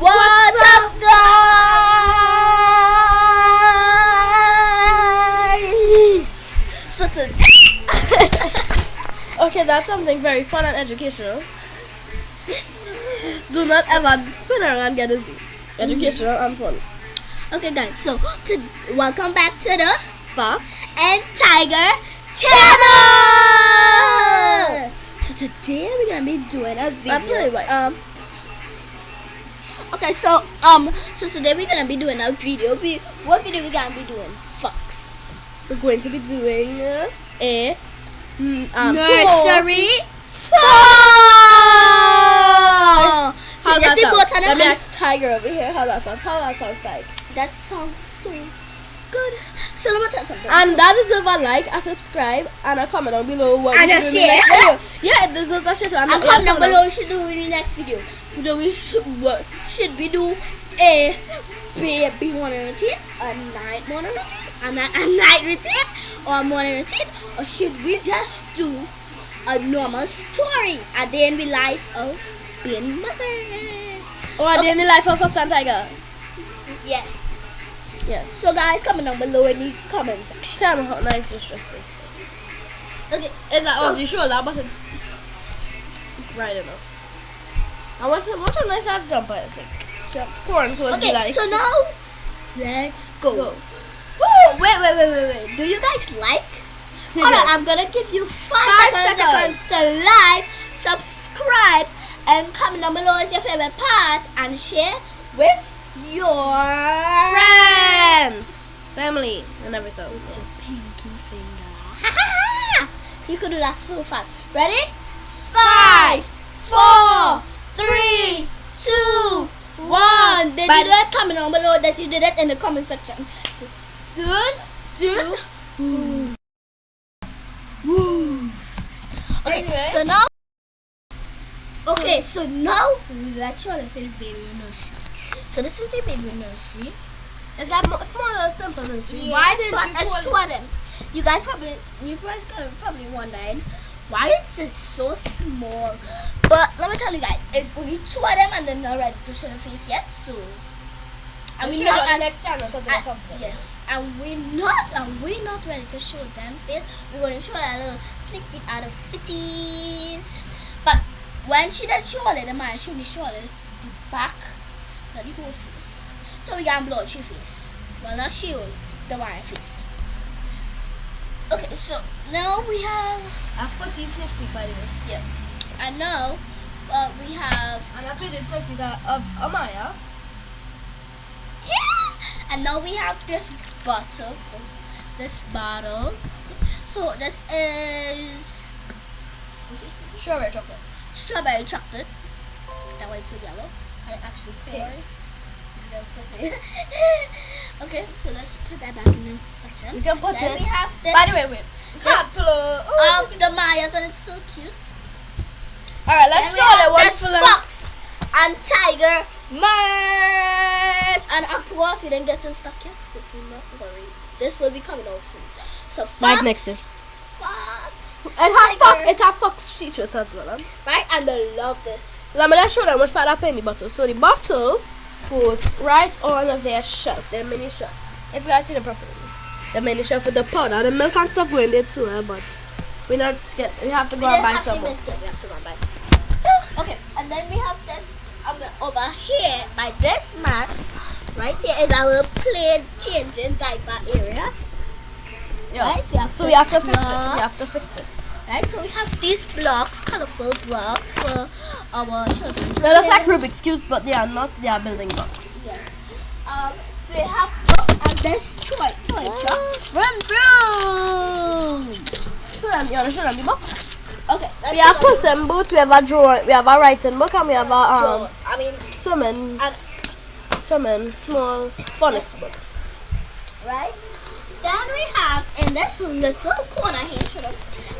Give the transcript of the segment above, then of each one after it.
What's up, guys? So today, Okay, that's something very fun and educational. Do not ever spin around get dizzy. Educational and fun. okay, guys. So to, welcome back to the Fox. and Tiger channel. So today we're gonna be doing a video. I'm. Um. Okay, so um, so today we're gonna be doing a video. We what video we gonna be doing? Fox. We're going to be doing uh, a mm, um, Nursery song. So just that the sound? Let me ask Tiger over here how that sounds. How that sounds like. That sounds so good. So let me tell you something. And that deserves a like, a subscribe, and a comment down below. What And should do in the next share. video. Yeah, it deserves a share. and comment down below what should do in the next video. Do we should, what, should we do eh, a baby morning routine, a night morning routine, a, night a night routine, or a morning routine, or should we just do a normal story, a day in the life of being mother? Or a day in the life of Fox and Tiger. Yeah. Yes. So guys, comment down below in the comment section. Tell me how nice this dress is. Okay. Is that So- off the shoulder button? Right enough. I want to watch how nice that jumper is. Like, jump. Corn clothes Okay. like. So now, let's go. Go. Woo! Wait, wait, wait, wait, wait. Do you guys like? Hold on, I'm gonna give you five, Five seconds, seconds. to like, subscribe, and comment down below is your favorite part and share with your Friends, family, and everything. With your pinky finger. so you can do that so fast. Ready? Five, four, three, two, one. Did Bye. you do it? Comment down below that you did that in the comment section. Good, two, woo. Woo. Okay, Anyway. so now. Okay, so now let's show the baby nursery. So this is the baby nursery. Is that mo- small or simple nursery? Yeah, Why didn't but you it's two of them. You guys probably, you guys probably wondering why it's so small. But let me tell you guys, it's only two of them and they're not ready to show the face yet. So, and we're not, on and, next channel because and- yeah, and we're not, and we're not ready to show them face. We're going to show a little sneak peek out of fitties. But when she does show it, the man she only show it the back, not the whole face. So we got blood she face. Well, not she, the man face. Okay, so now we have, A footy sneak peek by the way. yeah, I know, uh, we have, And I played the sneak peek of Amaya. Yeah! and now we have this bottle, this bottle. So this is Strawberry chocolate. strawberry chocolate. That way it's yellow. And it actually pours. okay, so let's put that back in the section. You can put then it. we have this By the way, wait. Hot pillow. Oh. of the Mayas and it's so cute. Alright, let's show them what's for them. fox and tiger merch. And of course, we didn't get them stuck yet, so do not worry. This will be coming out soon. So fox, next year. fox, It have fox. It have fox t-shirts as well. Huh? right? And I love this. Let me just show them which part I put in the bottle. So the bottle goes right on their shelf, their mini shelf. If you guys see them properly, the mini shelf with the powder, the milk and stuff go in there too. Eh? But we not get. We have to go We and buy have some more. we have to go and buy some. Okay, and then we have this um, over here by this mat. Right here is our play changing diaper area. Yeah. Right? We have So we have to fix it. We have to fix it. Right, so we have these blocks, colorful blocks for our children. They look like Rubik's cubes, but they are not. They are building blocks. Yeah. Um, they have blocks and this toy, toy truck. Run through. Show them. You wanna show them the box? Okay, We have puss in boots. We have a drawing. We have a writing book, and we have a um I mean, swimming and swimming small phonics book. right? Then we have in this little corner here.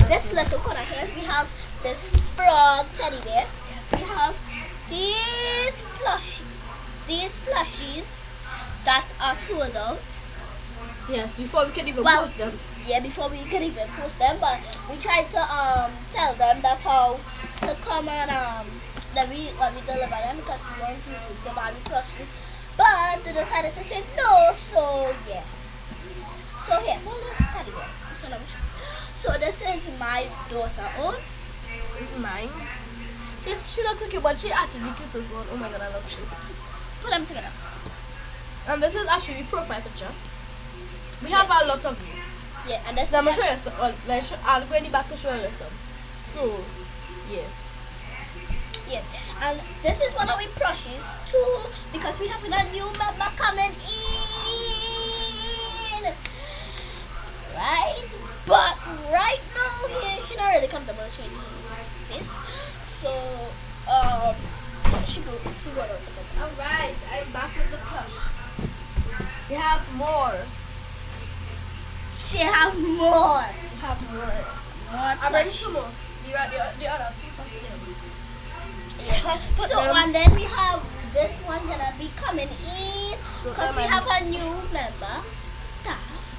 This little corner here, we have this frog teddy bear. We have these plush, these plushies that are sold out. Yes, before we can even Well- post them. yeah, before we could even post them, but we tried to um tell them that's how to come and um then we when we deliver them because we want you to, buy me plushies. But they decided to say no, so yeah. So here, hold this teddy bear. So let me show. So this is my daughter own. It's mine. She's, she looks cute, but she actually cute as well. Oh my god, I love she. Put them together. And this is actually a profile picture. We have a lot of these. Yeah, and this So I'm gonna is show you some. Well, let's show, I'll go in the back to show you some. So, yeah. Yeah, and this is one of our plushies too because we have a new member coming in. Right? But right now he, he not really comfortable showing his face. So um she go she go out to bed. Alright, I'm back with the plush. We have more. She have more. We have more. More I'm ready to move. The, the, the other two packages. Yeah. Let's put So them- and then we have this one gonna be coming in because we have a new member staff.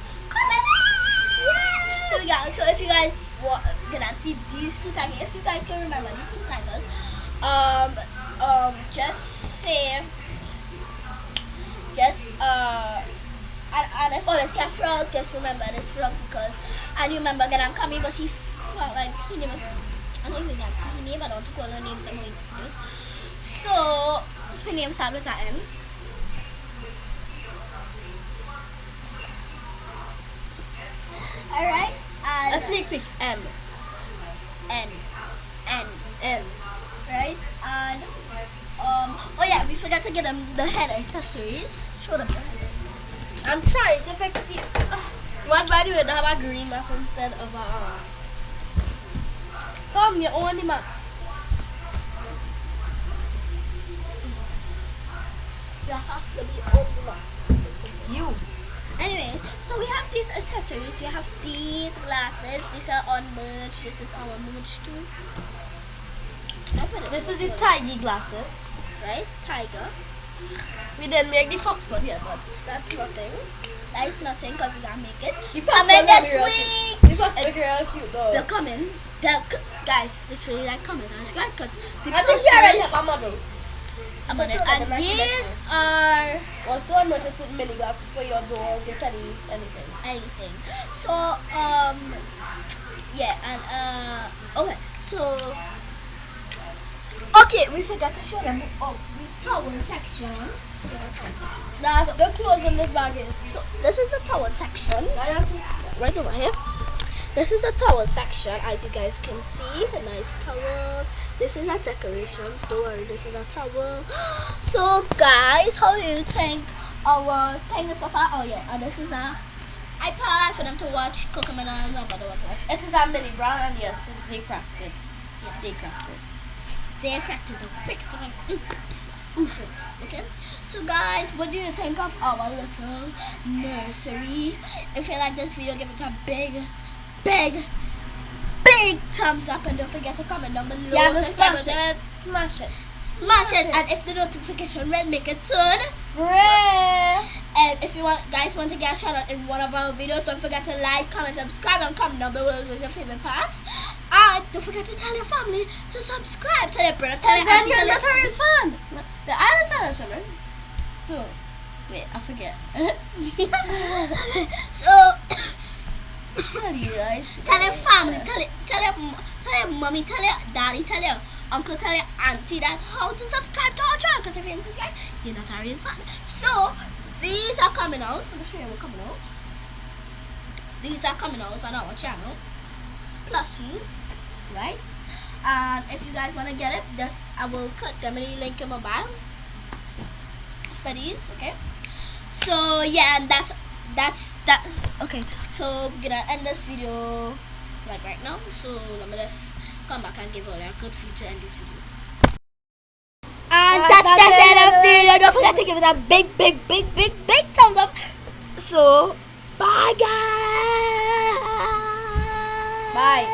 So got so if you guys want gonna see these two tigers, if you guys can remember these two tigers, um um just say just uh and, and if see a frog, just remember this frog because I remember gonna come in but she felt like he name I don't even get her name, I don't want to call her name way So her name starts with M. Alright? And A sneak peek. M. N. N. N. Right? And um oh yeah, we forgot to get them the head accessories. Show them. I'm trying to fix the. What by the way, they have a green mat instead of a. Uh, come, you own the mat. You have to be on the mat. You. Anyway, so we have these accessories. We have these glasses. These are on merch. This is our merch too. I'll put it This is the tiger glasses. right tiger. We didn't make the fox one yet, but that's nothing. That is nothing because we gotta make it. The fox Coming this week. The fox look real cute though. They're coming. They're c- guys. Literally like coming. That's great because I think we already have a model. About it. Show them And the these are Also, I'm not just with mini glasses for your dolls, your teddies, anything. anything. So um yeah and uh okay so okay we forgot to show them oh the towel section. Now, the clothes in this bag is. So this is the towel section Now you have to- right over here. This is the towel section as you guys can see. The nice towels. This is our decorations. Don't worry, this is our towel. So guys, how do you think our thing is so far? Oh yeah, and this is a iPad for them to watch Cocomelon and nobody want to watch. It is a mini brown and yes, they cracked it. Yes. They cracked it. They cracked it picked it mm, oof it. Okay. So guys, what do you think of our little nursery? If you like this video, give it a big, big, big thumbs up and don't forget to comment down below. Yeah, Subscribe smash it. Smash it. Smash Smash it, it. and if the notification red, make it turn Red. And if you want, guys, want to get a shout out in one of our videos, don't forget to like, comment, subscribe, and comment down below with your favorite part. And don't forget to tell your family to subscribe. Tell your brother, tell your auntie, tell your... real fan. The island tell children. So, wait, I forget. so, tell you guys. tell your family, tell your, tell your, tell your mommy, tell your daddy, tell your uncle, tell your auntie that how to subscribe to our channel. Because if you didn't subscribe, you're not a real fan. So, these are coming out. Let me show you what's coming out. These are coming out on our channel. Plushies, right? And if you guys want to get it, just I will cut them in the link in my bio for these, okay? So yeah, and that's that's that. Okay, so we're gonna end this video like right now. So let me just come back and give a good few to end this video. And that's, that's that's the end of the video. Don't forget to give it a big, big, big, big, big thumbs up. So bye guys. Bye.